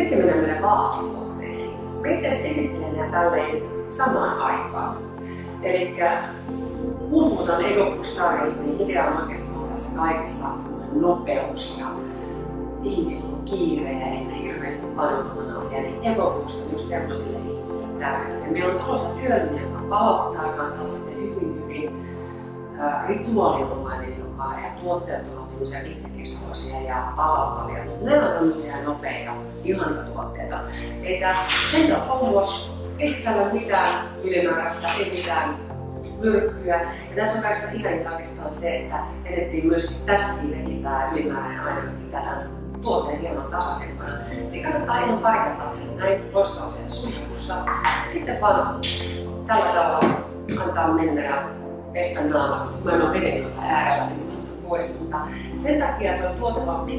Sitten mennään meidän vaahtotuotteisiin. Mä itse asiassa esittelen nämä tälleen samaan aikaan. Eli kun puhutaan EcoBoost-sarjasta, niin idea on oikeastaan tässä kaikessa nopeus ja ihmisillä on kiire ja ei hirveästi paneutumaan asiaan, niin EcoBoost on just sellaisille ihmisille tärkeä. Meillä on tulossa työllinen, palauttaa, joka on taas sitten hyvin, hyvin rituaalinomainen jopa, ja tuotteet ovat semmoisia pitkäkestoisia ja palauttavia, mutta nämä on tämmöisiä nopeita, ihania tuotteita. Että Foam Wash ei sisällä mitään ylimääräistä, ei mitään myrkkyä. Ja tässä on kaikista ihaninta oikeastaan se, että edettiin myöskin tästäkin tämä ylimääräinen aina pitää tuotteen hieman tasaisempana. Niin kannattaa ihan pari kertaa näin loistavassa suihkussa. Sitten vaan tällä tavalla antaa mennä ja pestä naama. Mä en ole veden kanssa äärellä, niin pois, mutta sen takia tuo tuote on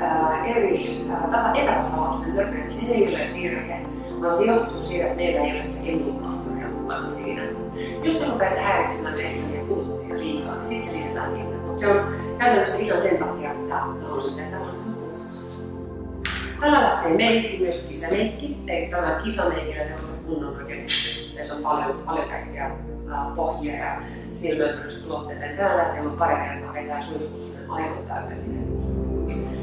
ää, eri, tasa, epätasalaatuisen näköinen. Se ei ole virhe, vaan se johtuu siitä, että meillä ei ole sitä emulaattoria mukana siinä. Jos se rupeaa häiritsemään meidän ja kuluttajia liikaa, niin sitten se liitetään hinnan. Mutta se on käytännössä ihan sen takia, että haluaisin, että tämä on Tällä lähtee meikki, myös kisameikki. Eli tämä kisameikillä sellaista kunnon oikein, se on paljon, paljon kaikkea pohjia ja silmöitystuotteita. Täällä lähtee on pari kertaa vetää suihkussa aivan täydellinen.